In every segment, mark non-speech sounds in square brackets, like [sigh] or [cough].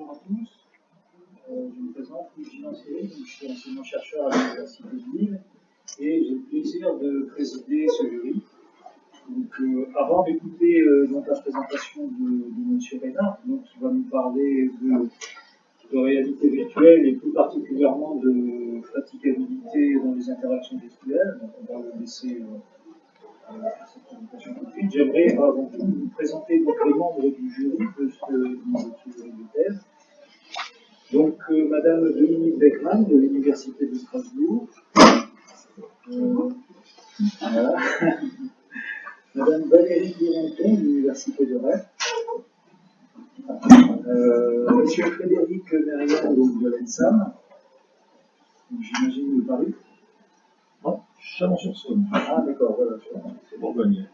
bonjour à tous. Euh, je me présente, Louis Lancier, je suis enseignant-chercheur à l'Université de Lille et j'ai le plaisir de présider ce jury. Euh, avant d'écouter euh, la présentation de, de M. Reynard, qui va nous parler de, réalité virtuelle et plus particulièrement de fatigabilité dans les interactions virtuelles, on va le laisser J'aimerais avant tout vous présenter les membres du jury de ce, de ce de thèse. Donc, euh, Madame Dominique Beckman de l'Université de Strasbourg. Voilà. [laughs] Madame Valérie Duranton de l'Université de Rennes. Euh, Monsieur Frédéric Merriam donc, de l'ENSAM. J'imagine de Paris. Chalon-sur-Saône. Ah, d'accord, voilà. C'est Bourgogne.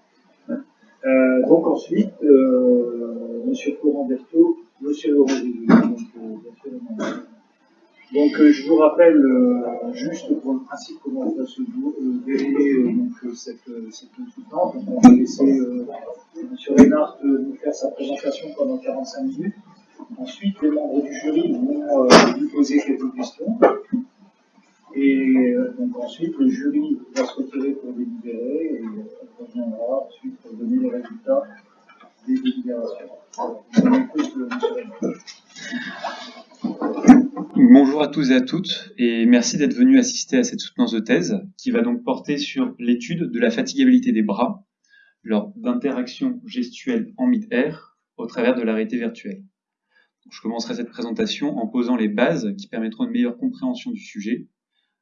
Euh, donc ensuite, euh, Monsieur Florent Berthaud, Monsieur Laurent donc, euh, donc euh, je vous rappelle juste pour le principe comment va se dérouler cette, cette on va laisser Monsieur Reynard nous faire sa présentation pendant 45 minutes. Ensuite, les membres du jury vont lui poser quelques questions. Et donc ensuite, le jury va se retirer pour délibérer et euh, reviendra ensuite pour donner les résultats des délibérations. On. Bonjour à tous et à toutes, et merci d'être venus assister à cette soutenance de thèse qui va donc porter sur l'étude de la fatigabilité des bras lors d'interactions gestuelles en mid-air au travers de la réalité virtuelle. Je commencerai cette présentation en posant les bases qui permettront une meilleure compréhension du sujet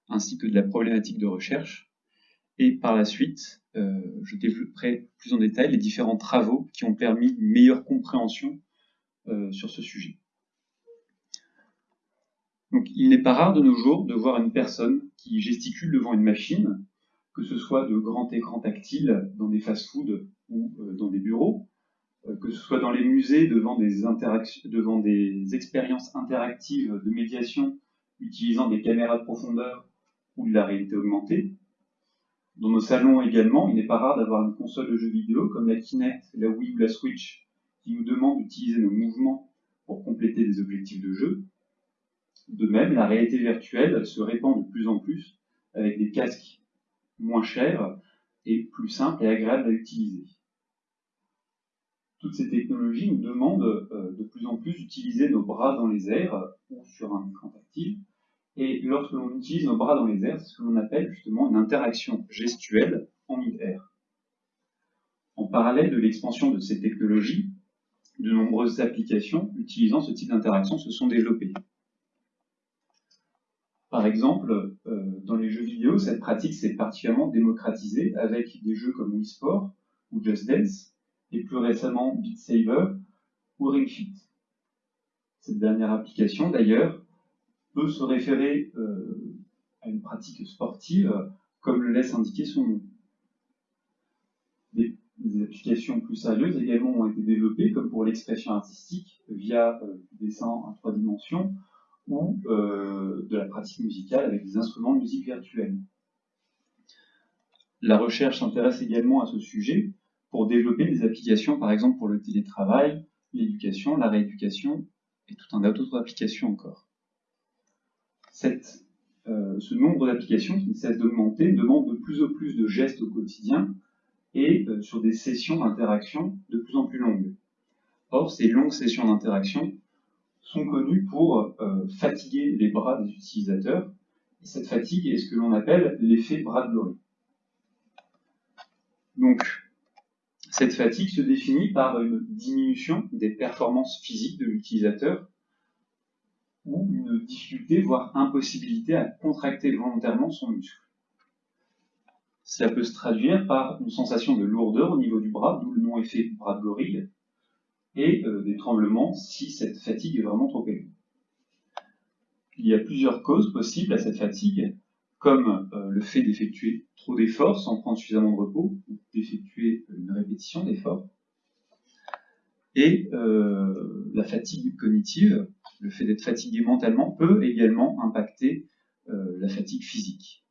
ainsi que de la problématique de recherche, et par la suite, euh, je développerai plus en détail les différents travaux qui ont permis une meilleure compréhension euh, sur ce sujet. Donc, il n'est pas rare de nos jours de voir une personne qui gesticule devant une machine, que ce soit de grands écrans tactiles dans des fast-foods ou euh, dans des bureaux, que ce soit dans les musées devant des, devant des expériences interactives de médiation utilisant des caméras de profondeur ou de la réalité augmentée. Dans nos salons également, il n'est pas rare d'avoir une console de jeux vidéo comme la Kinect, la Wii ou la Switch qui nous demande d'utiliser nos mouvements pour compléter des objectifs de jeu. De même, la réalité virtuelle se répand de plus en plus avec des casques moins chers et plus simples et agréables à utiliser. Toutes ces technologies nous demandent euh, de plus en plus d'utiliser nos bras dans les airs ou sur un écran tactile. Et lorsque l'on utilise nos bras dans les airs, c'est ce que l'on appelle justement une interaction gestuelle en mid-air. En parallèle de l'expansion de ces technologies, de nombreuses applications utilisant ce type d'interaction se sont développées. Par exemple, euh, dans les jeux vidéo, cette pratique s'est particulièrement démocratisée avec des jeux comme Wii Sport ou Just Dance, et plus récemment Beat Saber ou Ring Fit. Cette dernière application, d'ailleurs, peut se référer euh, à une pratique sportive, comme le laisse indiquer son nom. Des, applications plus sérieuses également ont été développées, comme pour l'expression artistique via euh, du dessin en trois dimensions, ou euh, de la pratique musicale avec des instruments de musique virtuelle. La recherche s'intéresse également à ce sujet pour développer des applications, par exemple pour le télétravail, l'éducation, la rééducation et tout un tas d'autres applications encore. Euh, ce nombre d'applications qui ne cesse d'augmenter demande de plus en plus de gestes au quotidien et euh, sur des sessions d'interaction de plus en plus longues. Or, ces longues sessions d'interaction sont connues pour euh, fatiguer les bras des utilisateurs. Et cette fatigue est ce que l'on appelle l'effet Bradbury. Donc, cette fatigue se définit par une diminution des performances physiques de l'utilisateur ou une difficulté, voire impossibilité à contracter volontairement son muscle. Cela peut se traduire par une sensation de lourdeur au niveau du bras, d'où le nom effet bras de gorille, et euh, des tremblements si cette fatigue est vraiment trop élevée. Il y a plusieurs causes possibles à cette fatigue, comme euh, le fait d'effectuer trop d'efforts sans prendre suffisamment de repos, ou d'effectuer une répétition d'efforts, et euh, la fatigue cognitive, le fait d'être fatigué mentalement, peut également impacter euh, la fatigue physique.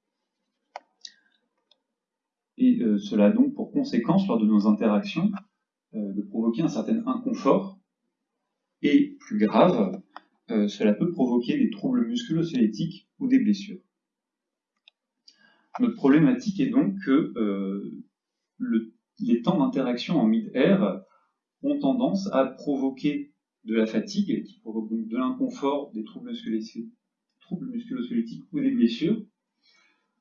Et euh, cela a donc pour conséquence, lors de nos interactions, euh, de provoquer un certain inconfort, et plus grave, cela peut provoquer des troubles musculo-squelettiques ou des blessures. Notre problématique est donc que les temps d'interaction en mid-air ont tendance à provoquer de la fatigue, qui provoque donc de l'inconfort, des troubles musculo-squelettiques ou des blessures,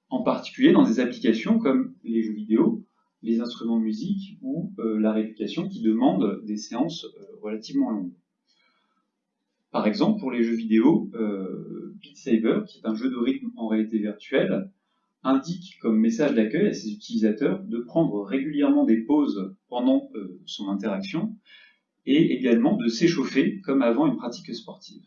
en particulier dans des applications comme les jeux vidéo, les instruments de musique ou euh, la rééducation qui demandent des séances euh, relativement longues. Par exemple, pour les jeux vidéo, euh, Beat Saber, qui est un jeu de rythme en réalité virtuelle, indique comme message d'accueil à ses utilisateurs de prendre régulièrement des pauses pendant son interaction et également de s'échauffer comme avant une pratique sportive.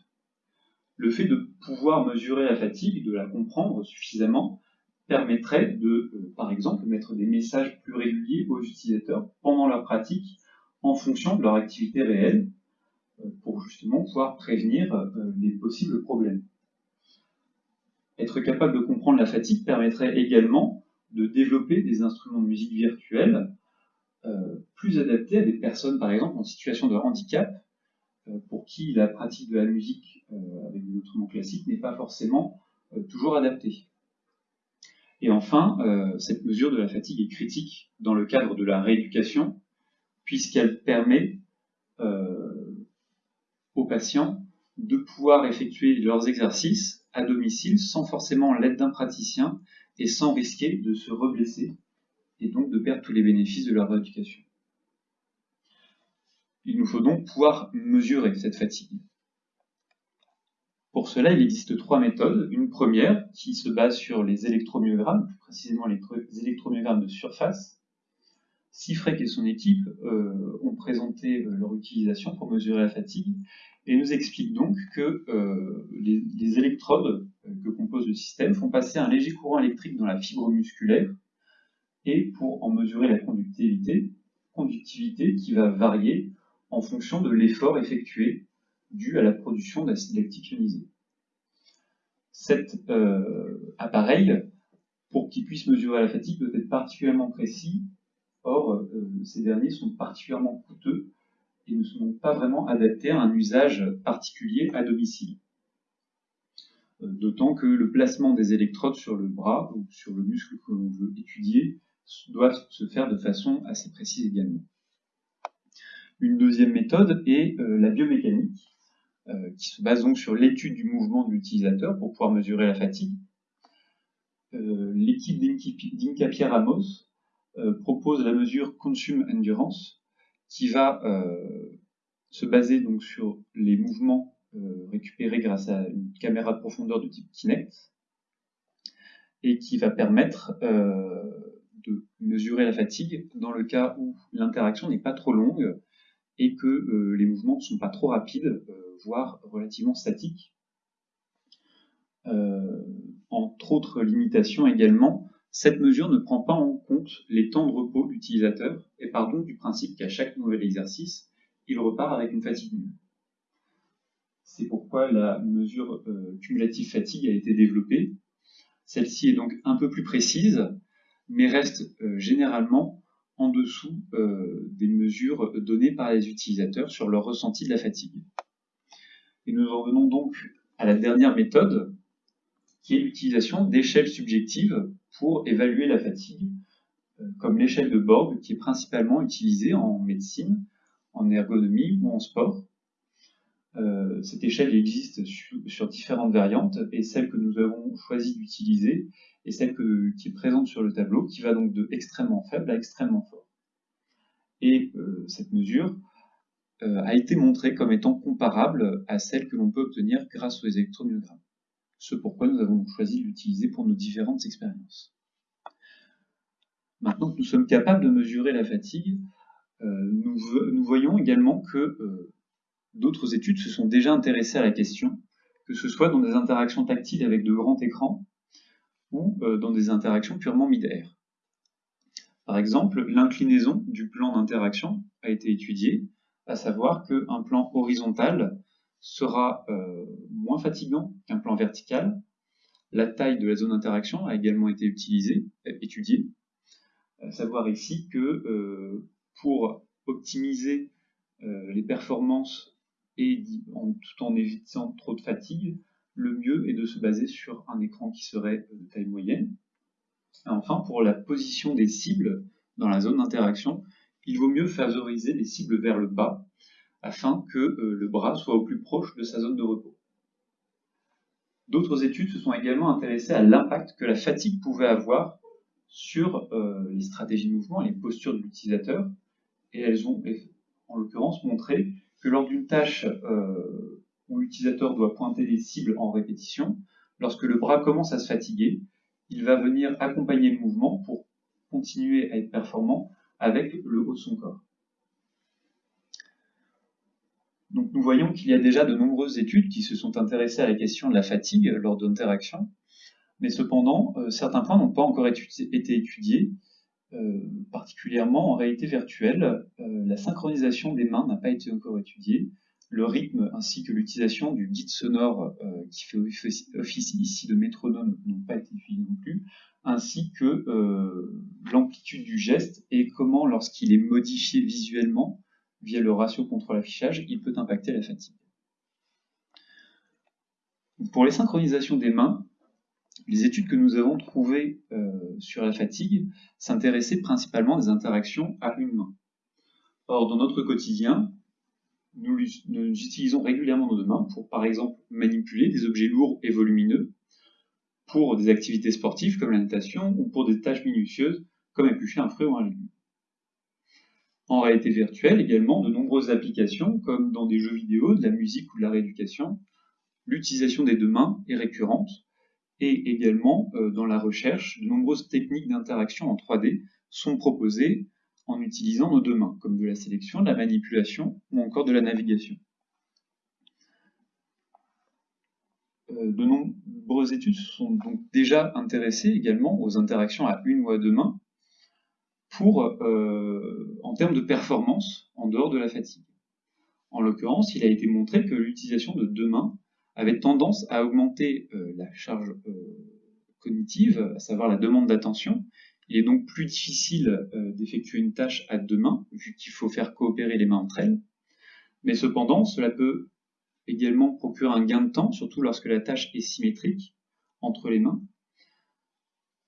Le fait de pouvoir mesurer la fatigue, de la comprendre suffisamment, permettrait de, euh, par exemple, mettre des messages plus réguliers aux utilisateurs pendant leur pratique en fonction de leur activité réelle euh, pour justement pouvoir prévenir euh, les possibles problèmes. Être capable de comprendre la fatigue permettrait également de développer des instruments de musique virtuels plus adaptés à des personnes, par exemple, en situation de handicap, pour qui la pratique de la musique avec des instruments classiques n'est pas forcément toujours adaptée. Et enfin, euh, cette mesure de la fatigue est critique dans le cadre de la rééducation, puisqu'elle permet euh, aux patients de pouvoir effectuer leurs exercices à domicile sans forcément l'aide d'un praticien et sans risquer de se reblesser et donc de perdre tous les bénéfices de leur rééducation. Il nous faut donc pouvoir mesurer cette fatigue. Pour cela, il existe trois méthodes. Une première qui se base sur les électromyogrammes, plus précisément les électromyogrammes de surface. Sifrek et son équipe euh, ont présenté euh, leur utilisation pour mesurer la fatigue et nous expliquent donc que euh, les, électrodes que compose le système font passer un léger courant électrique dans la fibre musculaire et pour en mesurer la conductivité, conductivité qui va varier en fonction de l'effort effectué dû à la production d'acide lactique ionisé. Cet euh, appareil, pour qu'il puisse mesurer la fatigue, doit être particulièrement précis. Or, euh, ces derniers sont particulièrement coûteux et ne sont donc pas vraiment adaptés à un usage particulier à domicile. Euh, d'autant que le placement des électrodes sur le bras ou sur le muscle que l'on veut étudier doit se faire de façon assez précise également. Une deuxième méthode est la biomécanique, euh, qui se base donc sur l'étude du mouvement de l'utilisateur pour pouvoir mesurer la fatigue. Euh, l'équipe d'Inca Pierre Ramos euh, propose la mesure Consume Endurance qui va se baser donc sur les mouvements récupérés grâce à une caméra de profondeur de type Kinect et qui va permettre de mesurer la fatigue dans le cas où l'interaction n'est pas trop longue et que les mouvements ne sont pas trop rapides voire relativement statique. Euh, entre autres limitations également, cette mesure ne prend pas en compte les temps de repos de l'utilisateur et part donc du principe qu'à chaque nouvel exercice, il repart avec une fatigue nulle. C'est pourquoi la mesure euh, cumulative fatigue a été développée. Celle-ci est donc un peu plus précise, mais reste euh, généralement en dessous des mesures données par les utilisateurs sur leur ressenti de la fatigue. Et nous en venons donc à la dernière méthode, qui est l'utilisation d'échelles subjectives pour évaluer la fatigue, euh, comme l'échelle de Borg, qui est principalement utilisée en médecine, en ergonomie ou en sport. Euh, cette échelle existe sur, différentes variantes, et celle que nous avons choisi d'utiliser est celle qui est présente sur le tableau, qui va donc de extrêmement faible à extrêmement fort. Et euh, cette mesure euh, a été montrée comme étant comparable à celle que l'on peut obtenir grâce aux électromyogrammes. Ce pourquoi nous avons choisi de l'utiliser pour nos différentes expériences. Maintenant que nous sommes capables de mesurer la fatigue, nous, voyons également que d'autres études se sont déjà intéressées à la question, que ce soit dans des interactions tactiles avec de grands écrans ou dans des interactions purement mid-air. Par exemple, l'inclinaison du plan d'interaction a été étudiée à savoir qu'un plan horizontal sera euh, moins fatigant qu'un plan vertical. La taille de la zone d'interaction a également été utilisée, étudiée. À savoir ici que euh, pour optimiser euh, les performances et tout en évitant trop de fatigue, le mieux est de se baser sur un écran qui serait de taille moyenne. Et enfin, pour la position des cibles dans la zone d'interaction, il vaut mieux favoriser les cibles vers le bas afin que euh, le bras soit au plus proche de sa zone de repos. D'autres études se sont également intéressées à l'impact que la fatigue pouvait avoir sur euh, les stratégies de mouvement et les postures de l'utilisateur, et elles ont en l'occurrence montré que lors d'une tâche euh, où l'utilisateur doit pointer des cibles en répétition, lorsque le bras commence à se fatiguer, il va venir accompagner le mouvement pour continuer à être performant avec le haut de son corps. Donc nous voyons qu'il y a déjà de nombreuses études qui se sont intéressées à la question de la fatigue lors d'interactions, mais cependant, euh, certains points n'ont pas encore été étudiés, particulièrement en réalité virtuelle. Euh, la synchronisation des mains n'a pas été encore étudiée, le rythme ainsi que l'utilisation du guide sonore qui fait office ici de métronome n'ont pas été étudiés non plus, ainsi que l'amplitude du geste et comment lorsqu'il est modifié visuellement, via le ratio contrôle-affichage, il peut impacter la fatigue. Pour les synchronisations des mains, les études que nous avons trouvées euh, sur la fatigue s'intéressaient principalement des interactions à une main. Or, dans notre quotidien, nous, nous, utilisons régulièrement nos deux mains pour, par exemple, manipuler des objets lourds et volumineux, pour des activités sportives comme la natation, ou pour des tâches minutieuses comme éplucher un fruit ou un légume. En réalité virtuelle également, de nombreuses applications, comme dans des jeux vidéo, de la musique ou de la rééducation, l'utilisation des deux mains est récurrente, et également euh, dans la recherche, de nombreuses techniques d'interaction en 3D sont proposées en utilisant nos deux mains, comme de la sélection, de la manipulation ou encore de la navigation. Euh, de nombreuses études sont donc déjà intéressées également aux interactions à une ou à deux mains, pour, euh, en termes de performance en dehors de la fatigue. En l'occurrence, il a été montré que l'utilisation de deux mains avait tendance à augmenter euh, la charge euh, cognitive, à savoir la demande d'attention. Il est donc plus difficile d'effectuer une tâche à deux mains, vu qu'il faut faire coopérer les mains entre elles. Mais cependant, cela peut également procurer un gain de temps, surtout lorsque la tâche est symétrique entre les mains,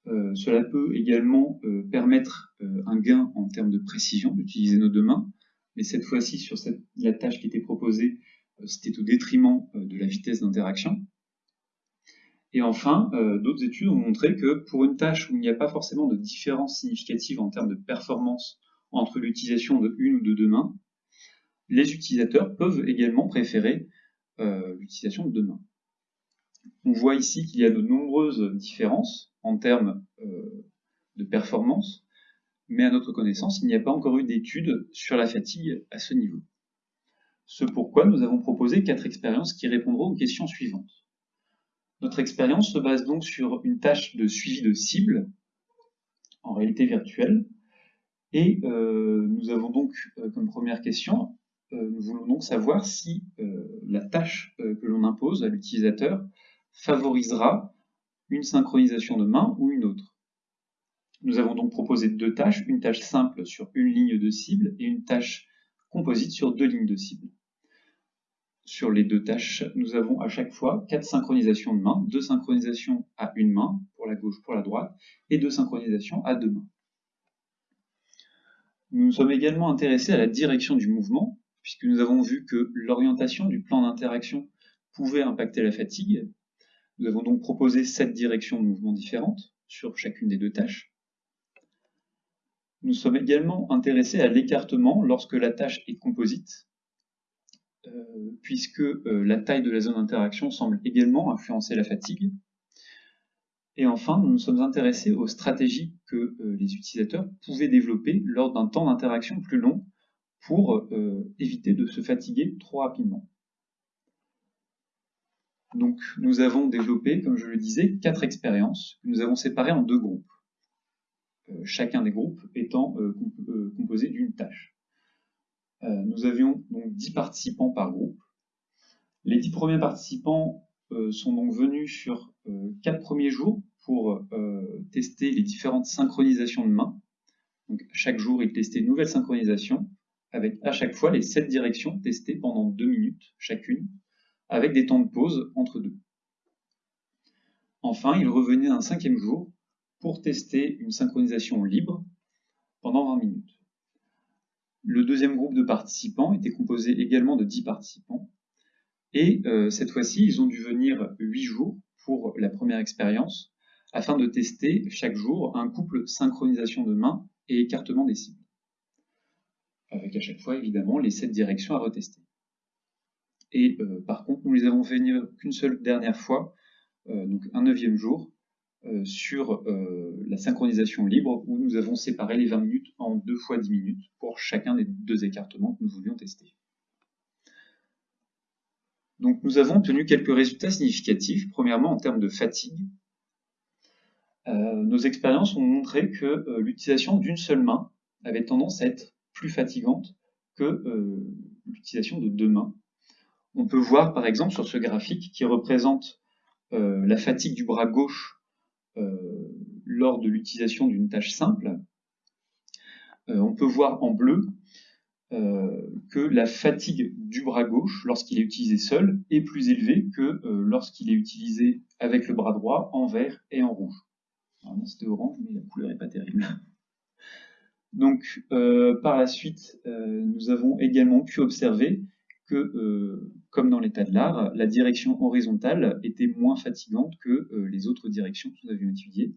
euh, cela peut également euh, permettre euh, un gain en termes de précision d'utiliser nos deux mains, mais cette fois-ci sur la tâche qui était proposée, c'était au détriment de la vitesse d'interaction. Et enfin, d'autres études ont montré que pour une tâche où il n'y a pas forcément de différence significative en termes de performance entre l'utilisation de une ou de deux mains, les utilisateurs peuvent également préférer l'utilisation de deux mains. On voit ici qu'il y a de nombreuses différences en termes euh, de performance, mais à notre connaissance, il n'y a pas encore eu d'études sur la fatigue à ce niveau. Ce pourquoi nous avons proposé quatre expériences qui répondront aux questions suivantes. Notre expérience se base donc sur une tâche de suivi de cible, en réalité virtuelle, et euh, nous avons donc euh, comme première question, nous voulons donc savoir si la tâche que l'on impose à l'utilisateur favorisera une synchronisation de main ou une autre. Nous avons donc proposé deux tâches, une tâche simple sur une ligne de cible et une tâche composite sur deux lignes de cible. Sur les deux tâches, nous avons à chaque fois quatre synchronisations de main, deux synchronisations à une main, pour la gauche, pour la droite, et deux synchronisations à deux mains. Nous nous sommes également intéressés à la direction du mouvement, puisque nous avons vu que l'orientation du plan d'interaction pouvait impacter la fatigue, nous avons donc proposé sept directions de mouvement différentes sur chacune des deux tâches. Nous sommes également intéressés à l'écartement lorsque la tâche est composite, puisque euh, la taille de la zone d'interaction semble également influencer la fatigue. Et enfin, nous nous sommes intéressés aux stratégies que euh, les utilisateurs pouvaient développer lors d'un temps d'interaction plus long pour éviter de se fatiguer trop rapidement. Donc nous avons développé, comme je le disais, quatre expériences que nous avons séparées en deux groupes. Euh, chacun des groupes étant euh, euh, composé d'une tâche. Nous avions donc dix participants par groupe. Les dix premiers participants sont donc venus sur quatre premiers jours pour tester les différentes synchronisations de mains. Donc chaque jour, ils testaient une nouvelle synchronisation avec à chaque fois les sept directions testées pendant deux minutes chacune, avec des temps de pause entre deux. Enfin, il revenait un cinquième jour pour tester une synchronisation libre pendant 20 minutes. Le deuxième groupe de participants était composé également de 10 participants, et euh, cette fois-ci, ils ont dû venir 8 jours pour la première expérience, afin de tester chaque jour un couple synchronisation de main et écartement des cibles. Avec à chaque fois, évidemment, les 7 directions à retester. Et euh, par contre, nous les avons fait venir qu'une seule dernière fois, euh, donc un neuvième jour, euh, sur la synchronisation libre, où nous avons séparé les 20 minutes en deux fois 10 minutes pour chacun des deux écartements que nous voulions tester. Donc nous avons obtenu quelques résultats significatifs, premièrement en termes de fatigue. nos expériences ont montré que l'utilisation d'une seule main avait tendance à être plus fatigante que l'utilisation de deux mains. On peut voir par exemple sur ce graphique qui représente euh, la fatigue du bras gauche euh, lors de l'utilisation d'une tâche simple, euh, on peut voir en bleu que la fatigue du bras gauche, lorsqu'il est utilisé seul, est plus élevée que lorsqu'il est utilisé avec le bras droit en vert et en rouge. c'était orange, mais la couleur n'est pas terrible. Donc, par la suite, nous avons également pu observer que, euh, comme dans l'état de l'art, la direction horizontale était moins fatigante que euh, les autres directions que nous avions étudiées.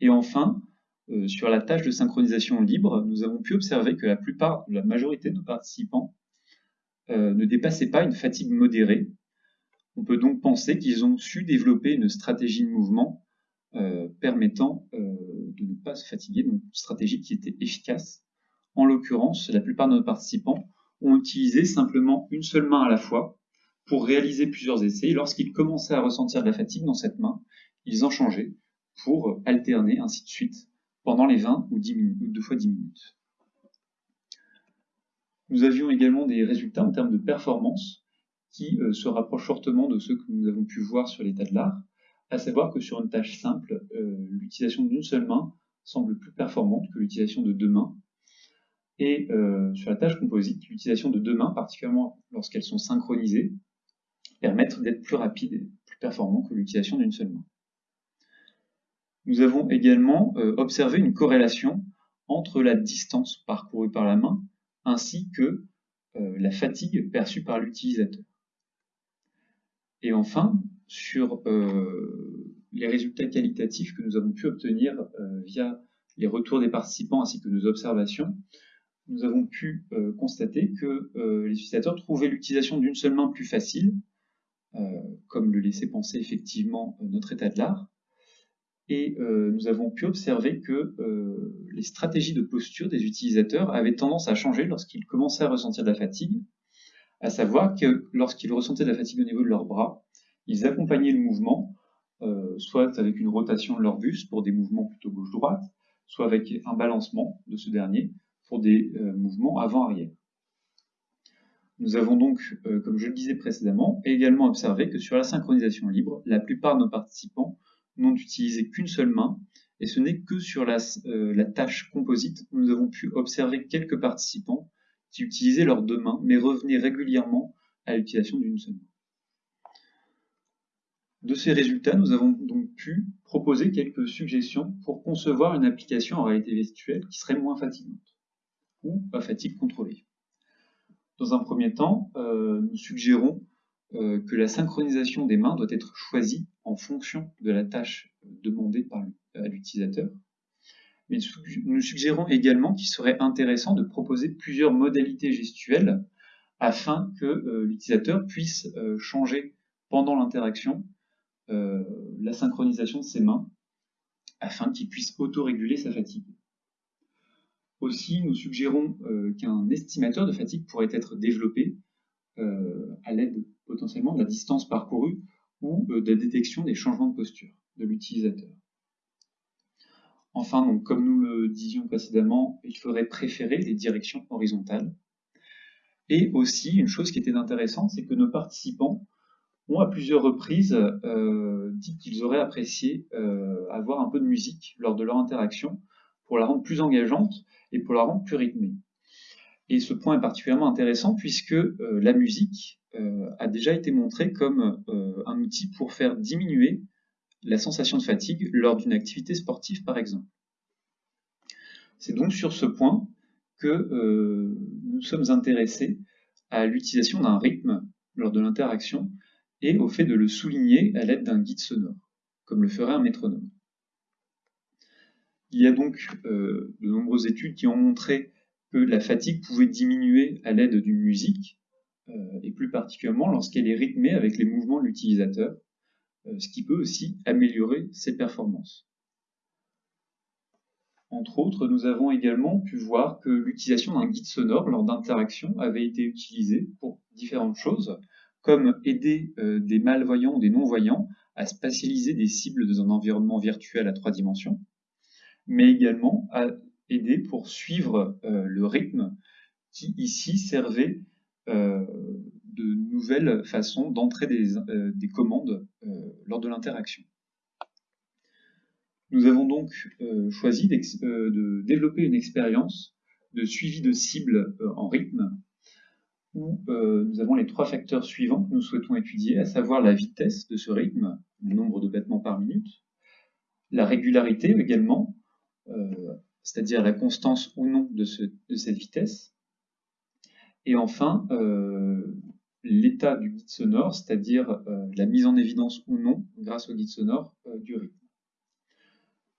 Et enfin, euh, sur la tâche de synchronisation libre, nous avons pu observer que la plupart, la majorité de nos participants ne dépassaient pas une fatigue modérée. On peut donc penser qu'ils ont su développer une stratégie de mouvement permettant de ne pas se fatiguer, donc une stratégie qui était efficace. En l'occurrence, la plupart de nos participants ont utilisé simplement une seule main à la fois pour réaliser plusieurs essais. Lorsqu'ils commençaient à ressentir de la fatigue dans cette main, ils en changeaient pour alterner ainsi de suite pendant les 20 ou, 10 minutes, ou deux fois 10 minutes. Nous avions également des résultats en termes de performance qui euh, se rapprochent fortement de ceux que nous avons pu voir sur l'état de l'art, à savoir que sur une tâche simple, euh, l'utilisation d'une seule main semble plus performante que l'utilisation de deux mains, et euh, sur la tâche composite, l'utilisation de deux mains, particulièrement lorsqu'elles sont synchronisées, permettent d'être plus rapide et plus performant que l'utilisation d'une seule main. Nous avons également euh, observé une corrélation entre la distance parcourue par la main ainsi que euh, la fatigue perçue par l'utilisateur. Et enfin, sur les résultats qualitatifs que nous avons pu obtenir via les retours des participants ainsi que nos observations, nous avons pu euh, constater que euh, les utilisateurs trouvaient l'utilisation d'une seule main plus facile, euh, comme le laissait penser effectivement notre état de l'art. Et nous avons pu observer que les stratégies de posture des utilisateurs avaient tendance à changer lorsqu'ils commençaient à ressentir de la fatigue, à savoir que lorsqu'ils ressentaient de la fatigue au niveau de leurs bras, ils accompagnaient le mouvement, soit avec une rotation de leur buste pour des mouvements plutôt gauche-droite, soit avec un balancement de ce dernier, pour des euh, mouvements avant-arrière. Nous avons donc, euh, comme je le disais précédemment, également observé que sur la synchronisation libre, la plupart de nos participants n'ont utilisé qu'une seule main, et ce n'est que sur la, euh, la, tâche composite où nous avons pu observer quelques participants qui utilisaient leurs deux mains, mais revenaient régulièrement à l'utilisation d'une seule main. De ces résultats, nous avons donc pu proposer quelques suggestions pour concevoir une application en réalité virtuelle qui serait moins fatigante ou à fatigue contrôlée. Dans un premier temps, euh, nous suggérons euh, que la synchronisation des mains doit être choisie en fonction de la tâche demandée par l'utilisateur. Mais nous suggérons également qu'il serait intéressant de proposer plusieurs modalités gestuelles afin que euh, l'utilisateur puisse changer pendant l'interaction la synchronisation de ses mains afin qu'il puisse autoréguler sa fatigue. Aussi, nous suggérons euh, qu'un estimateur de fatigue pourrait être développé euh, à l'aide potentiellement de la distance parcourue ou euh, de la détection des changements de posture de l'utilisateur. Enfin, donc, comme nous le disions précédemment, il faudrait préférer les directions horizontales. Et aussi, une chose qui était intéressante, c'est que nos participants ont à plusieurs reprises dit qu'ils auraient apprécié avoir un peu de musique lors de leur interaction pour la rendre plus engageante et pour la rendre plus rythmée. Et ce point est particulièrement intéressant puisque la musique a déjà été montrée comme un outil pour faire diminuer la sensation de fatigue lors d'une activité sportive par exemple. C'est donc sur ce point que euh, nous sommes intéressés à l'utilisation d'un rythme lors de l'interaction et au fait de le souligner à l'aide d'un guide sonore, comme le ferait un métronome. Il y a donc euh, de nombreuses études qui ont montré que la fatigue pouvait diminuer à l'aide d'une musique, euh, et plus particulièrement lorsqu'elle est rythmée avec les mouvements de l'utilisateur, ce qui peut aussi améliorer ses performances. Entre autres, nous avons également pu voir que l'utilisation d'un guide sonore lors d'interactions avait été utilisée pour différentes choses, comme aider euh, des malvoyants ou des non-voyants à spatialiser des cibles dans un environnement virtuel à trois dimensions, mais également à aider pour suivre euh, le rythme qui ici servait euh, de nouvelles façons d'entrer des, commandes lors de l'interaction. Nous avons donc euh, choisi euh, de développer une expérience de suivi de cibles euh, en rythme où nous avons les trois facteurs suivants que nous souhaitons étudier, à savoir la vitesse de ce rythme, le nombre de battements par minute, la régularité également, c'est-à-dire la constance ou non de, cette vitesse, et enfin l'état du guide sonore, c'est-à-dire la mise en évidence ou non, grâce au guide sonore, du rythme.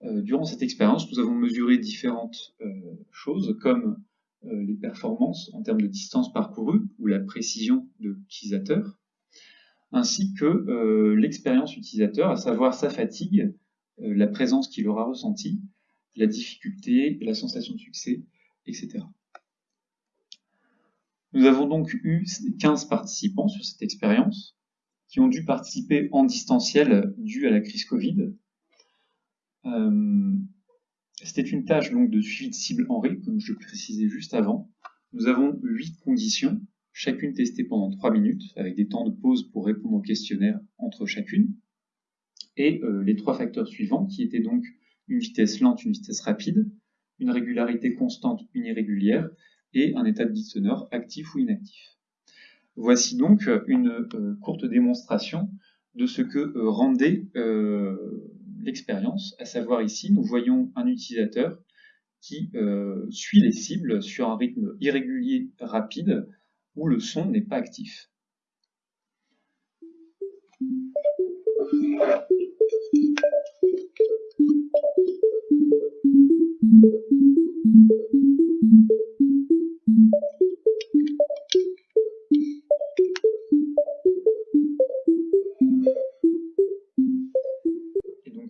Euh, durant cette expérience, nous avons mesuré différentes euh, choses comme euh, les performances en termes de distance parcourue ou la précision de l'utilisateur, ainsi que l'expérience utilisateur, à savoir sa fatigue, la présence qu'il aura ressentie, la difficulté, la sensation de succès, etc. Nous avons donc eu 15 participants sur cette expérience qui ont dû participer en distanciel dû à la crise Covid, euh, c'était une tâche donc de suivi de cible en rythme, comme je le précisais juste avant. Nous avons huit conditions, chacune testée pendant 3 minutes, avec des temps de pause pour répondre au questionnaire entre chacune. Et euh, les trois facteurs suivants, qui étaient donc une vitesse lente, une vitesse rapide, une régularité constante, une irrégulière, et un état de guide sonore actif ou inactif. Voici donc une euh, courte démonstration de ce que rendait l'expérience, à savoir ici, nous voyons un utilisateur qui euh, suit les cibles sur un rythme irrégulier rapide où le son n'est pas actif.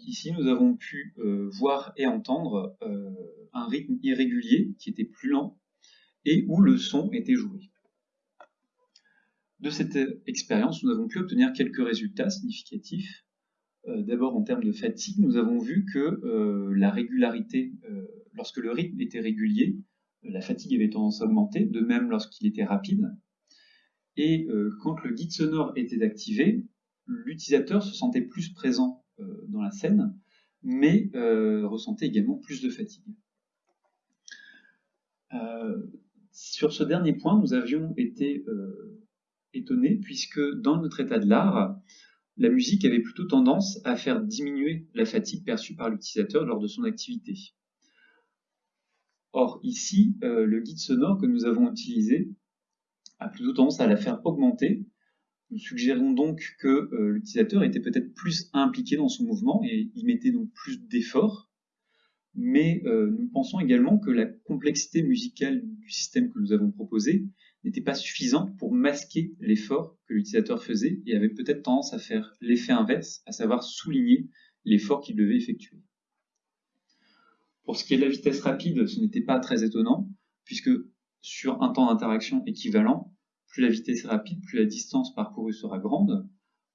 Ici, nous avons pu euh, voir et entendre euh, un rythme irrégulier qui était plus lent et où le son était joué. De cette expérience, nous avons pu obtenir quelques résultats significatifs. Euh, d'abord, en termes de fatigue, nous avons vu que la régularité, lorsque le rythme était régulier, la fatigue avait tendance à augmenter, de même lorsqu'il était rapide. Et quand le guide sonore était activé, l'utilisateur se sentait plus présent euh, dans la scène, mais euh, ressentait également plus de fatigue. Euh, sur ce dernier point, nous avions été étonnés puisque dans notre état de l'art, la musique avait plutôt tendance à faire diminuer la fatigue perçue par l'utilisateur lors de son activité. Or ici, le guide sonore que nous avons utilisé a plutôt tendance à la faire augmenter nous suggérons donc que euh, l'utilisateur était peut-être plus impliqué dans son mouvement et y mettait donc plus d'efforts, mais euh, nous pensons également que la complexité musicale du système que nous avons proposé n'était pas suffisante pour masquer l'effort que l'utilisateur faisait et avait peut-être tendance à faire l'effet inverse, à savoir souligner l'effort qu'il devait effectuer. Pour ce qui est de la vitesse rapide, ce n'était pas très étonnant, puisque sur un temps d'interaction équivalent, plus la vitesse est rapide, plus la distance parcourue sera grande.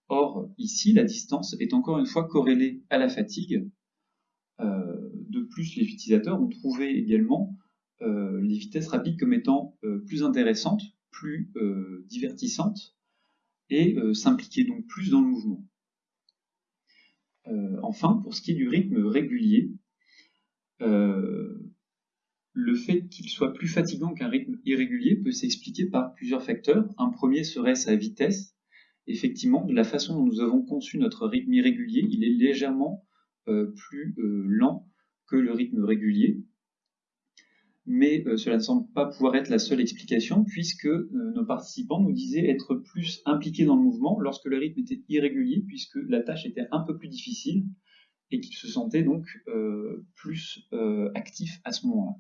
Or, ici, la distance est encore une fois corrélée à la fatigue. Euh, de plus, les utilisateurs ont trouvé également euh, les vitesses rapides comme étant plus intéressantes, plus divertissantes, et s'impliquer donc plus dans le mouvement. enfin, pour ce qui est du rythme régulier, le fait qu'il soit plus fatigant qu'un rythme irrégulier peut s'expliquer par plusieurs facteurs. Un premier serait sa vitesse. Effectivement, de la façon dont nous avons conçu notre rythme irrégulier, il est légèrement euh, plus euh, lent que le rythme régulier. Mais euh, cela ne semble pas pouvoir être la seule explication, puisque nos participants nous disaient être plus impliqués dans le mouvement lorsque le rythme était irrégulier, puisque la tâche était un peu plus difficile, et qu'ils se sentaient donc plus actifs à ce moment-là.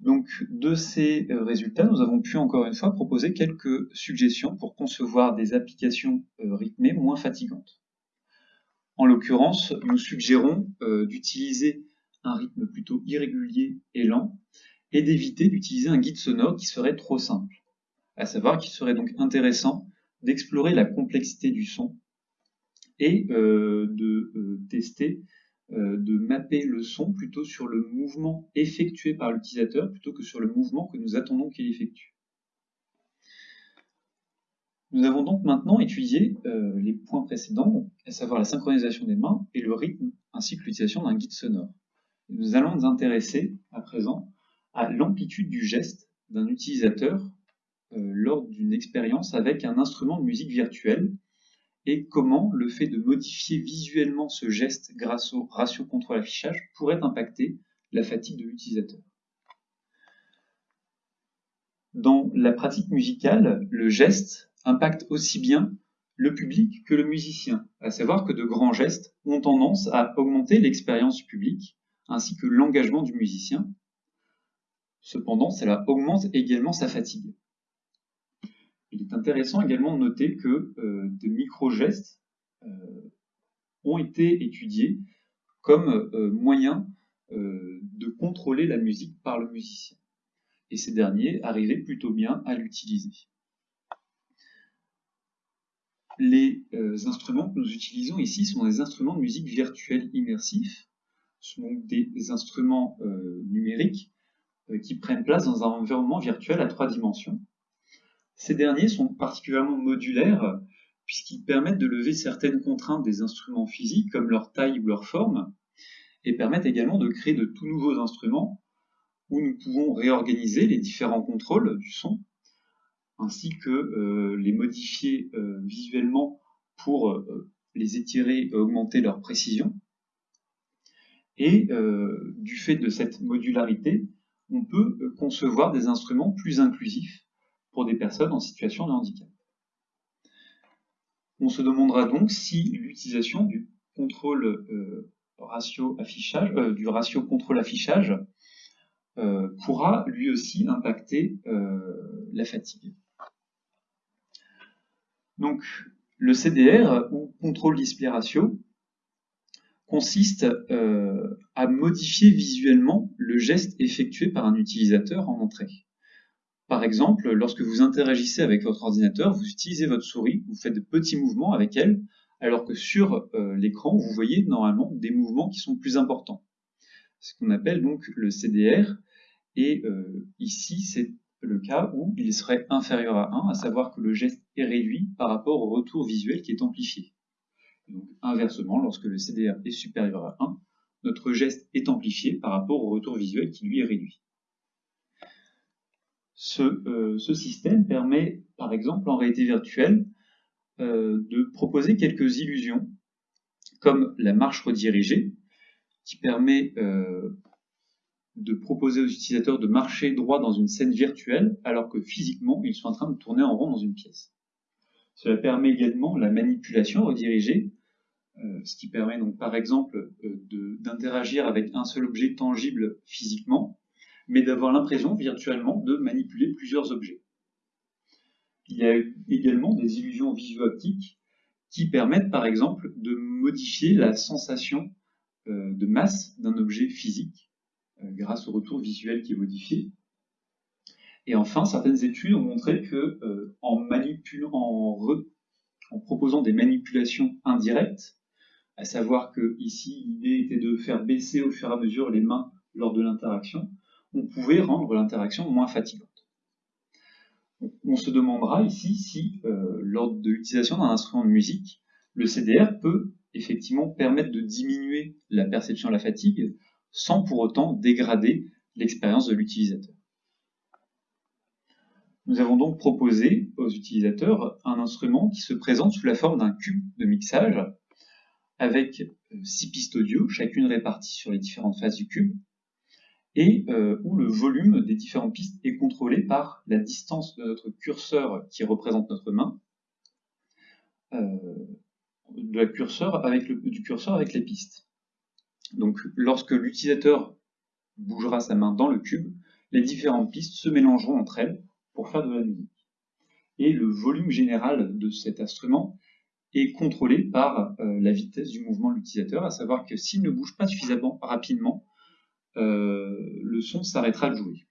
Donc, de ces euh, résultats, nous avons pu encore une fois proposer quelques suggestions pour concevoir des applications euh, rythmées moins fatigantes. En l'occurrence, nous suggérons euh, d'utiliser un rythme plutôt irrégulier et lent et d'éviter d'utiliser un guide sonore qui serait trop simple. À savoir qu'il serait donc intéressant d'explorer la complexité du son et de tester euh, de mapper le son plutôt sur le mouvement effectué par l'utilisateur plutôt que sur le mouvement que nous attendons qu'il effectue. Nous avons donc maintenant étudié euh, les points précédents, à savoir la synchronisation des mains et le rythme, ainsi que l'utilisation d'un guide sonore. Nous allons nous intéresser à présent à l'amplitude du geste d'un utilisateur euh, lors d'une expérience avec un instrument de musique virtuel et comment le fait de modifier visuellement ce geste grâce au ratio contrôle affichage pourrait impacter la fatigue de l'utilisateur. Dans la pratique musicale, le geste impacte aussi bien le public que le musicien, à savoir que de grands gestes ont tendance à augmenter l'expérience public ainsi que l'engagement du musicien. Cependant, cela augmente également sa fatigue. Il est intéressant également de noter que euh, de micro-gestes euh, ont été étudiés comme euh, moyen de contrôler la musique par le musicien. Et ces derniers arrivaient plutôt bien à l'utiliser. Les instruments que nous utilisons ici sont des instruments de musique virtuelle immersifs. Sont des instruments numériques qui prennent place dans un environnement virtuel à trois dimensions. Ces derniers sont particulièrement modulaires puisqu'ils permettent de lever certaines contraintes des instruments physiques comme leur taille ou leur forme et permettent également de créer de tout nouveaux instruments où nous pouvons réorganiser les différents contrôles du son ainsi que euh, les modifier euh, visuellement pour euh, les étirer et augmenter leur précision. Et du fait de cette modularité, on peut concevoir des instruments plus inclusifs pour des personnes en situation de handicap. On se demandera donc si l'utilisation du contrôle euh, ratio affichage, euh, du ratio contrôle affichage euh, pourra lui aussi impacter la fatigue. Donc le CDR ou contrôle display ratio consiste à modifier visuellement le geste effectué par un utilisateur en entrée. Par exemple, lorsque vous interagissez avec votre ordinateur, vous utilisez votre souris, vous faites de petits mouvements avec elle, alors que sur euh, l'écran, vous voyez normalement des mouvements qui sont plus importants. Ce qu'on appelle donc le CDR, et euh, ici c'est le cas où il serait inférieur à 1, à savoir que le geste est réduit par rapport au retour visuel qui est amplifié. Donc inversement, lorsque le CDR est supérieur à 1, notre geste est amplifié par rapport au retour visuel qui lui est réduit. Euh, ce, système permet, par exemple, en réalité virtuelle, euh, de proposer quelques illusions, comme la marche redirigée, qui permet euh, de proposer aux utilisateurs de marcher droit dans une scène virtuelle, alors que physiquement, ils sont en train de tourner en rond dans une pièce. Cela permet également la manipulation redirigée, ce qui permet donc par exemple d'interagir avec un seul objet tangible physiquement, mais d'avoir l'impression virtuellement de manipuler plusieurs objets. Il y a également des illusions visio-optiques qui permettent par exemple de modifier la sensation euh, de masse d'un objet physique euh, grâce au retour visuel qui est modifié. Et enfin, certaines études ont montré que euh, en proposant des manipulations indirectes, à savoir que ici l'idée était de faire baisser au fur et à mesure les mains lors de l'interaction, on pouvait rendre l'interaction moins fatigante. On se demandera ici si, euh, lors de l'utilisation d'un instrument de musique, le CDR peut effectivement permettre de diminuer la perception de la fatigue sans pour autant dégrader l'expérience de l'utilisateur. Nous avons donc proposé aux utilisateurs un instrument qui se présente sous la forme d'un cube de mixage avec euh, six pistes audio, chacune répartie sur les différentes faces du cube, et euh, où le volume des différentes pistes est contrôlé par la distance de notre curseur qui représente notre main, euh, du curseur avec les pistes. Donc lorsque l'utilisateur bougera sa main dans le cube, les différentes pistes se mélangeront entre elles pour faire de la musique. Et le volume général de cet instrument est contrôlé par euh, la vitesse du mouvement de l'utilisateur, à savoir que s'il ne bouge pas suffisamment rapidement, euh, le son s'arrêtera de jouer.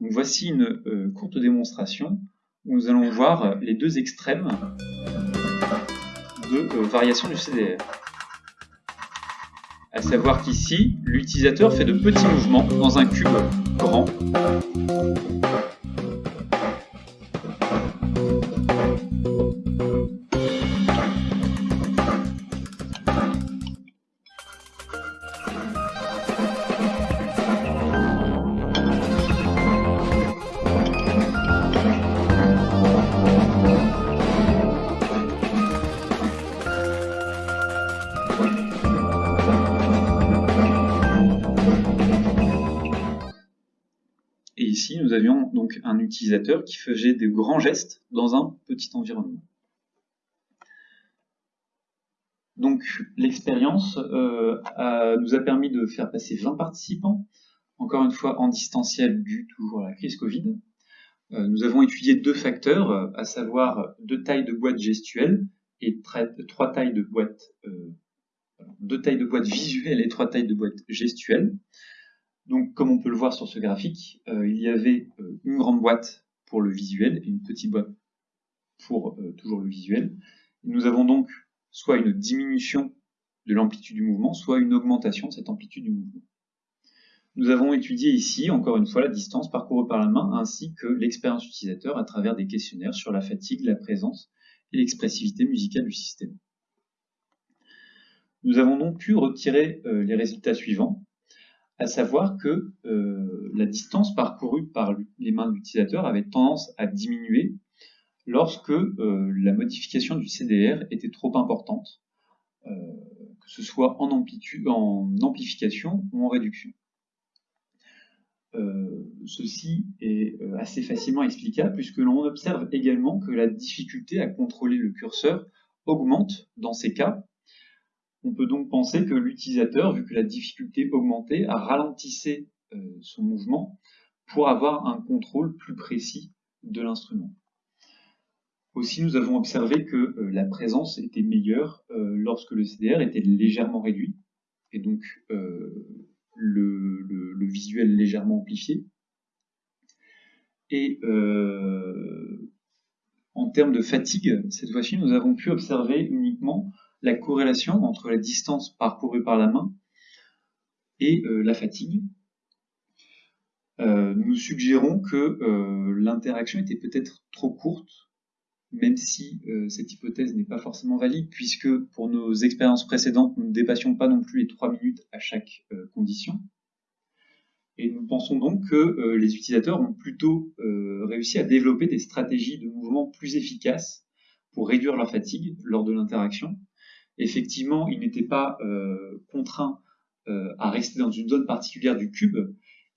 Donc voici une euh, courte démonstration où nous allons voir les deux extrêmes de variation du CDR. À savoir qu'ici, l'utilisateur fait de petits mouvements dans un cube grand un utilisateur qui faisait des grands gestes dans un petit environnement. Donc l'expérience euh, nous a permis de faire passer 20 participants, encore une fois en distanciel dû toujours à la crise Covid. Euh, nous avons étudié deux facteurs, à savoir deux tailles de boîtes gestuelles et trois tailles de boîtes, euh, deux tailles de boîtes visuelles et trois tailles de boîtes gestuelles. Donc, comme on peut le voir sur ce graphique, euh, il y avait euh, une grande boîte pour le visuel et une petite boîte pour euh, toujours le visuel. nous avons donc soit une diminution de l'amplitude du mouvement, soit une augmentation de cette amplitude du mouvement. Nous avons étudié ici, encore une fois, la distance parcourue par la main, ainsi que l'expérience utilisateur à travers des questionnaires sur la fatigue, la présence et l'expressivité musicale du système. Nous avons donc pu retirer les résultats suivants à savoir que euh, la distance parcourue par les mains de l'utilisateur avait tendance à diminuer lorsque euh, la modification du CDR était trop importante, euh, que ce soit en, en amplification ou en réduction. ceci est assez facilement explicable puisque l'on observe également que la difficulté à contrôler le curseur augmente dans ces cas on peut donc penser que l'utilisateur, vu que la difficulté augmentait, a ralentissé euh, son mouvement pour avoir un contrôle plus précis de l'instrument. Aussi, nous avons observé que euh, la présence était meilleure euh, lorsque le CDR était légèrement réduit, et donc le, visuel légèrement amplifié. Et en termes de fatigue, cette fois-ci, nous avons pu observer uniquement la corrélation entre la distance parcourue par la main et euh, la fatigue. Euh, nous suggérons que euh, l'interaction était peut-être trop courte, même si cette hypothèse n'est pas forcément valide, puisque pour nos expériences précédentes, nous ne dépassions pas non plus les 3 minutes à chaque condition. Et nous pensons donc que les utilisateurs ont plutôt réussi à développer des stratégies de mouvement plus efficaces pour réduire leur fatigue lors de l'interaction, effectivement, ils n'étaient pas euh, contraints euh, à rester dans une zone particulière du cube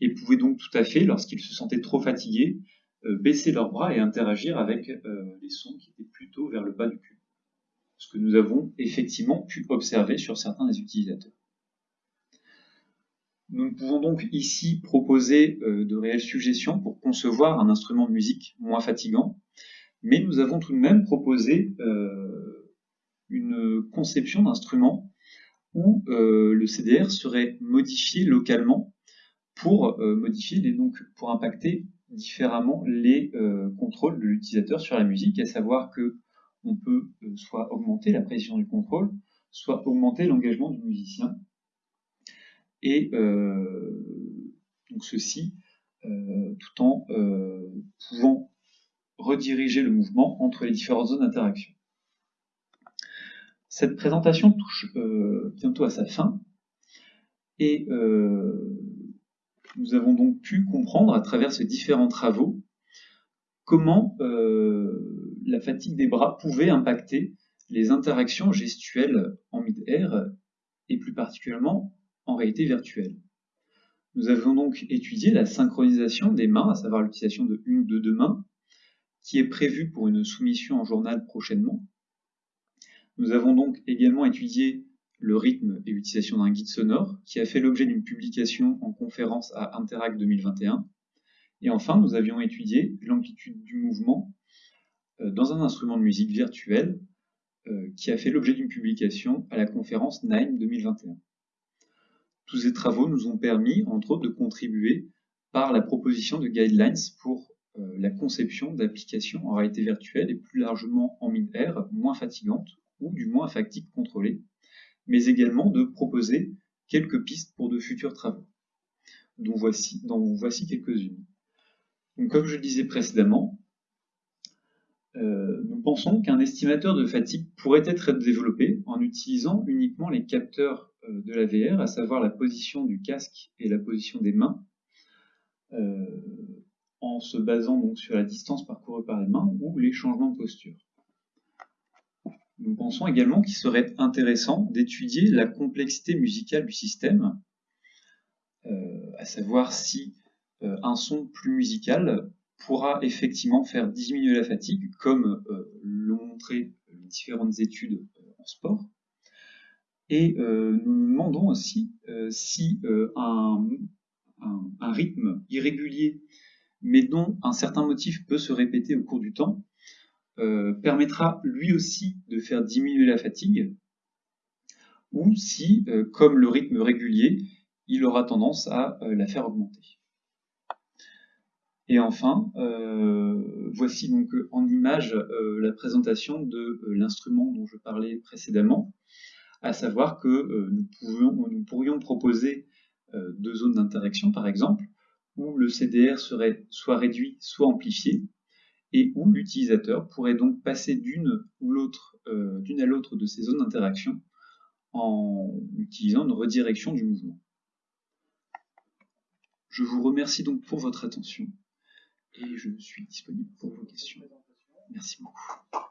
et pouvaient donc tout à fait, lorsqu'ils se sentaient trop fatigués, euh, baisser leurs bras et interagir avec les sons qui étaient plutôt vers le bas du cube. Ce que nous avons effectivement pu observer sur certains des utilisateurs. Nous pouvons donc ici proposer de réelles suggestions pour concevoir un instrument de musique moins fatigant, mais nous avons tout de même proposé une conception d'instrument où euh, le CDR serait modifié localement pour euh, modifier les, donc pour impacter différemment les euh, contrôles de l'utilisateur sur la musique, à savoir que on peut soit augmenter la précision du contrôle, soit augmenter l'engagement du musicien. Et donc ceci tout en pouvant rediriger le mouvement entre les différentes zones d'interaction. Cette présentation touche euh, bientôt à sa fin. Et euh, nous avons donc pu comprendre à travers ces différents travaux comment euh, la fatigue des bras pouvait impacter les interactions gestuelles en mid-air et plus particulièrement en réalité virtuelle. Nous avons donc étudié la synchronisation des mains, à savoir l'utilisation de une ou de deux mains, qui est prévue pour une soumission en journal prochainement. Nous avons donc également étudié le rythme et l'utilisation d'un guide sonore, qui a fait l'objet d'une publication en conférence à Interact 2021. Et enfin, nous avions étudié l'amplitude du mouvement euh, dans un instrument de musique virtuel, euh, qui a fait l'objet d'une publication à la conférence NINE 2021. Tous ces travaux nous ont permis, entre autres, de contribuer par la proposition de guidelines pour euh, la conception d'applications en réalité virtuelle et plus largement en mid-air, moins fatigantes ou du moins fatigue contrôlée, mais également de proposer quelques pistes pour de futurs travaux, dont voici, voici quelques-unes. comme je le disais précédemment, euh, nous pensons qu'un estimateur de fatigue pourrait être développé en utilisant uniquement les capteurs euh, de la VR, à savoir la position du casque et la position des mains, euh, en se basant donc sur la distance parcourue par les mains ou les changements de posture. Nous pensons également qu'il serait intéressant d'étudier la complexité musicale du système, euh, à savoir si euh, un son plus musical pourra effectivement faire diminuer la fatigue, comme euh, l'ont montré différentes études en sport. Et nous nous demandons aussi si un, rythme irrégulier, mais dont un certain motif peut se répéter au cours du temps, euh, permettra lui aussi de faire diminuer la fatigue, ou si, euh, comme le rythme régulier, il aura tendance à euh, la faire augmenter. Et enfin, voici donc en image la présentation de l'instrument dont je parlais précédemment, à savoir que nous, nous, pourrions proposer deux zones d'interaction, par exemple, où le CDR serait soit réduit, soit amplifié, et où l'utilisateur pourrait donc passer d'une ou l'autre, euh, d'une à l'autre de ces zones d'interaction en utilisant une redirection du mouvement. Je vous remercie donc pour votre attention et je suis disponible pour vos questions. Merci beaucoup.